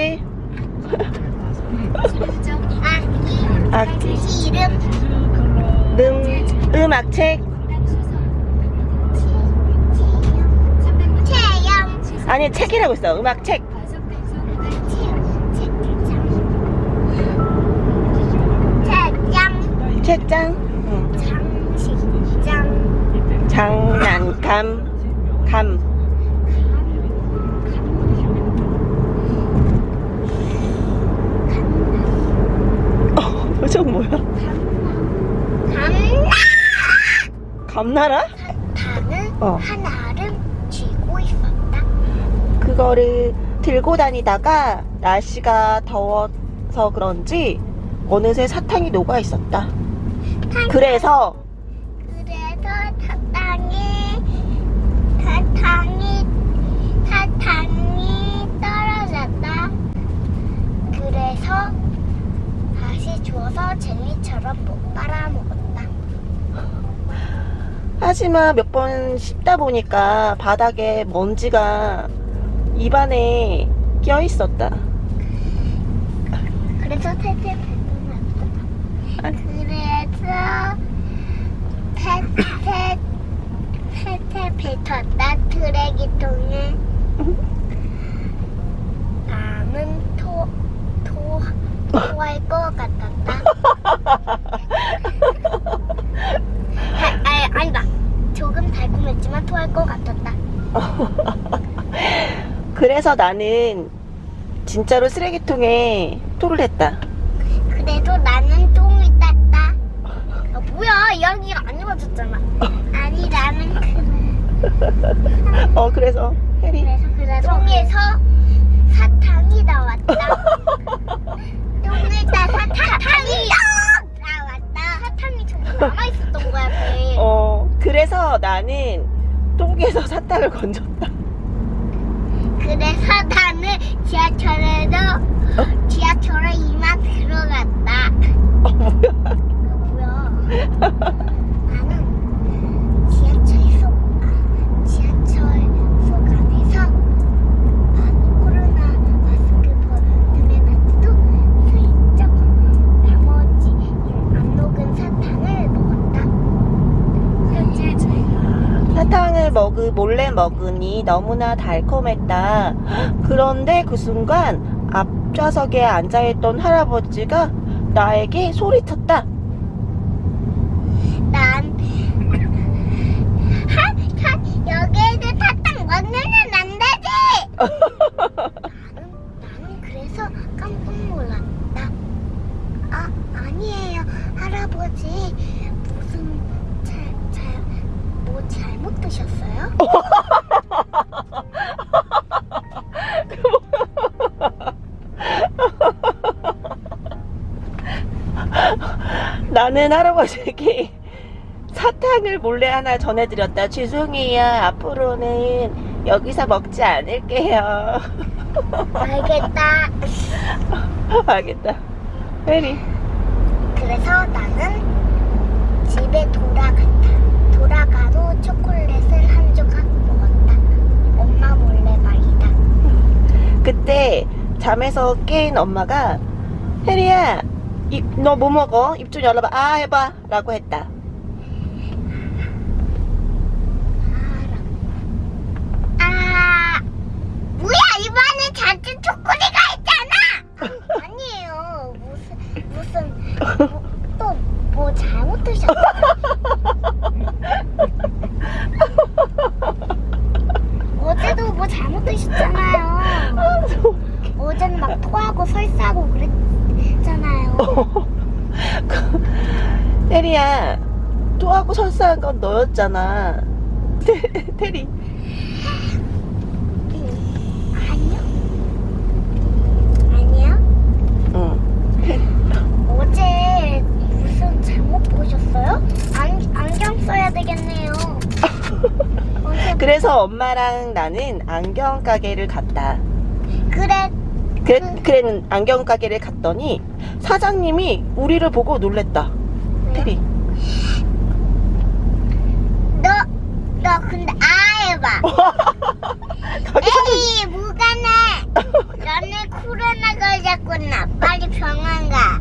뭐지? 악기 악기. 이름 음, 음악책? 아니 책이라고 있어 음악책 책장 책장 응. 장식 장 장난감 감 어, 표정 뭐야? 감나 감나라? 단을 어. 하나를 쥐고 있었다 그거를 들고 다니다가 날씨가 더워서 그런지 어느새 사탕이 녹아 있었다. 그래서 사탕이 사탕이 사탕이 떨어졌다. 그래서 주워서 젤리처럼 못 빨아먹었다. 하지만 몇 번 씹다 보니까 바닥에 먼지가 입안에 껴 있었다. 그래서 탈탈. 아. 그래서 탈탈 탈탈 뱉었다 쓰레기통에. 나는 토, 토, 토할 것 같았다. 아, 아니, 아니다. 조금 달콤했지만 토할 것 같았다. 그래서 나는 진짜로 쓰레기통에 토를 했다. 그래도 나는 똥을 땄다. 아, 뭐야, 이야기가 안 이루어졌잖아. 아니, 나는 그, 어 그래서 혜리 그래서 그래서 똥에서 사탕이 나왔다. 똥을 따 사탕이 나왔다. 사탕이 저기 남아 있었던 거야, 배. 어 그래서 나는 똥에서 사탕을 건졌다. 그래서 나는 지하철에도 지하철에 이만 들어갔다. 어 뭐야? 뭐야? 나는 지하철 속, 아, 지하철 속 안에서 아, 코로나 마스크 벗으면서도 슬쩍 나머지 안 녹은 사탕을 먹었다. 현재 저희가 사탕을 먹으 몰래 먹으니 너무나 달콤했다. 그런데 그 순간 앞좌석에 앉아있던 할아버지가 나에게 소리쳤다. 난 하, 하, 여기에도 사탕 먹으면 안 되지. 나는 그래서 깜짝 놀랐다. 아 아니에요 할아버지 무슨 잘잘뭐 잘못 드셨어요? 나는 할아버지에게 사탕을 몰래 하나 전해드렸다. 죄송해요. 앞으로는 여기서 먹지 않을게요. 알겠다. 알겠다. 혜리. 그래서 나는 집에 돌아갔다. 돌아가도 초콜릿을 한 조각 먹었다. 엄마 몰래 말이다. 그때 잠에서 깬 엄마가 혜리야 너뭐 먹어? 입 좀 열어봐 아 해봐. 라고 했다 아, 뭐야 입안에 잔뜩 초콜릿가 있잖아. 아니에요. 무슨 무슨 또 뭐 잘못 드셨어? 어제도 뭐 잘못 드셨잖아요. 어제는 막 토하고 설사하고 그랬잖아요. 혜리야 토하고 설사한 건 너였잖아 테, 테리 아니요. 아니요. 응. 어제 무슨 잘못 보셨어요? 안, 안경 써야 되겠네요. 어제 그래서 엄마랑 나는 안경 가게를 갔다 그래 그랬, 그랬는 안경 가게를 갔더니 사장님이 우리를 보고 놀랬다. 네. 테리. 너, 너 근데 아 해봐. 에이 무가나. 너네 코로나 걸렸구나. 빨리 병원 가.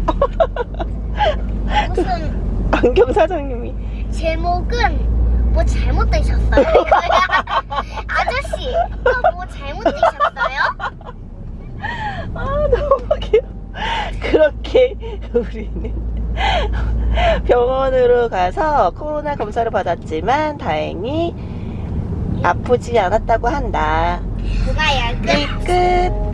무슨 안경 사장님이 제목은 뭐 잘못 되셨어요? 아저씨, 뭐 잘못 되셨어요? 그렇게 우리는 병원으로 가서 코로나 검사를 받았지만 다행히 아프지 않았다고 한다. 끝 끝.